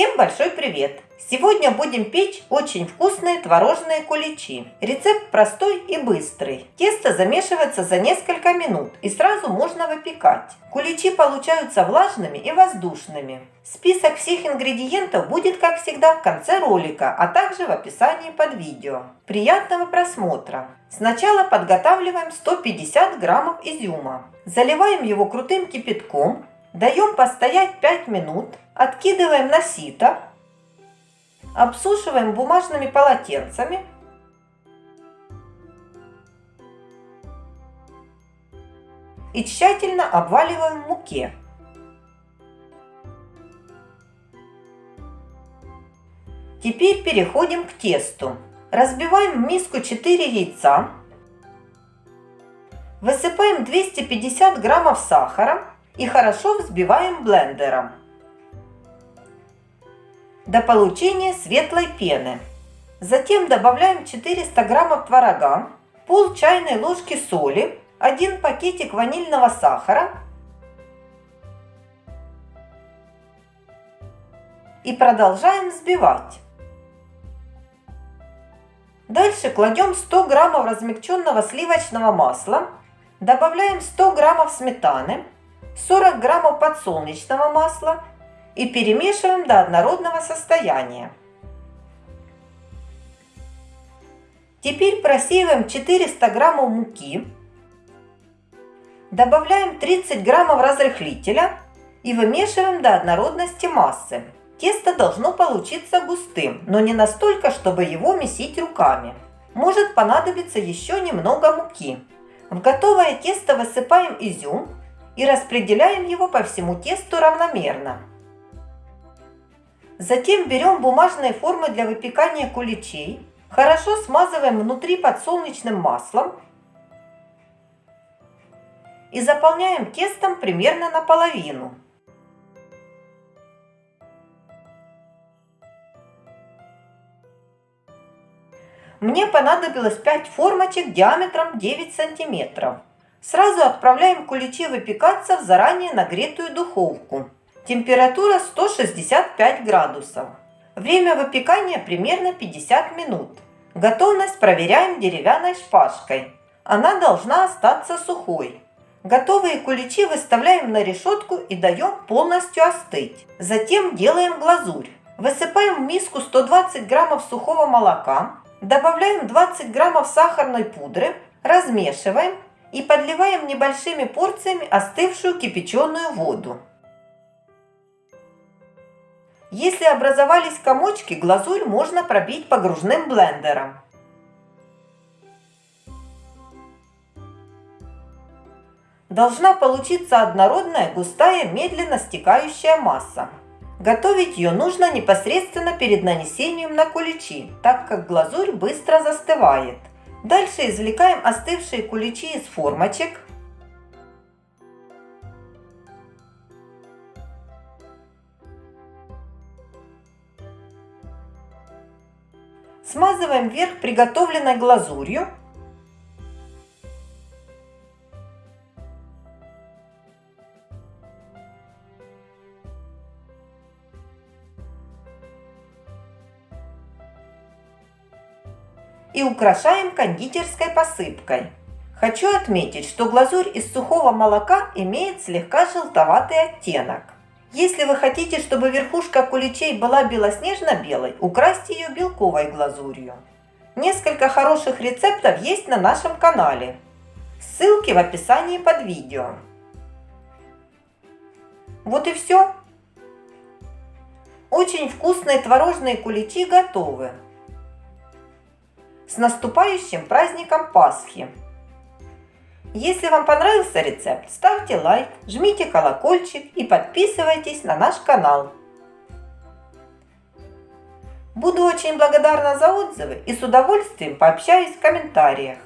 Всем большой привет! Сегодня будем печь очень вкусные творожные куличи. Рецепт простой и быстрый. Тесто замешивается за несколько минут и сразу можно выпекать. Куличи получаются влажными и воздушными. Список всех ингредиентов будет, как всегда, в конце ролика, а также в описании под видео. Приятного просмотра! Сначала подготавливаем 150 граммов изюма. Заливаем его крутым кипятком Даем постоять 5 минут, откидываем на сито, обсушиваем бумажными полотенцами и тщательно обваливаем в муке. Теперь переходим к тесту. Разбиваем в миску 4 яйца, высыпаем 250 граммов сахара и хорошо взбиваем блендером до получения светлой пены. Затем добавляем 400 граммов творога, пол чайной ложки соли, один пакетик ванильного сахара и продолжаем взбивать. Дальше кладем 100 граммов размягченного сливочного масла, добавляем 100 граммов сметаны, 40 граммов подсолнечного масла и перемешиваем до однородного состояния. Теперь просеиваем 400 граммов муки, добавляем 30 граммов разрыхлителя и вымешиваем до однородности массы. Тесто должно получиться густым, но не настолько, чтобы его месить руками. Может понадобиться еще немного муки. В готовое тесто высыпаем изюм и распределяем его по всему тесту равномерно. Затем берем бумажные формы для выпекания куличей, хорошо смазываем внутри подсолнечным маслом и заполняем тестом примерно наполовину. Мне понадобилось 5 формочек диаметром 9 сантиметров. Сразу отправляем куличи выпекаться в заранее нагретую духовку. Температура 165 градусов. Время выпекания примерно 50 минут. Готовность проверяем деревянной шпажкой. Она должна остаться сухой. Готовые куличи выставляем на решетку и даем полностью остыть. Затем делаем глазурь. Высыпаем в миску 120 граммов сухого молока, добавляем 20 граммов сахарной пудры, размешиваем и подливаем небольшими порциями остывшую кипяченую воду. Если образовались комочки, глазурь можно пробить погружным блендером. Должна получиться однородная, густая, медленно стекающая масса. Готовить ее нужно непосредственно перед нанесением на куличи, так как глазурь быстро застывает. Дальше извлекаем остывшие куличи из формочек. Смазываем верх приготовленной глазурью и украшаем кондитерской посыпкой. Хочу отметить, что глазурь из сухого молока имеет слегка желтоватый оттенок. Если вы хотите, чтобы верхушка куличей была белоснежно-белой, украсьте ее белковой глазурью. Несколько хороших рецептов есть на нашем канале. Ссылки в описании под видео. Вот и все. Очень вкусные творожные куличи готовы. С наступающим праздником Пасхи! Если вам понравился рецепт, ставьте лайк, жмите колокольчик и подписывайтесь на наш канал. Буду очень благодарна за отзывы и с удовольствием пообщаюсь в комментариях.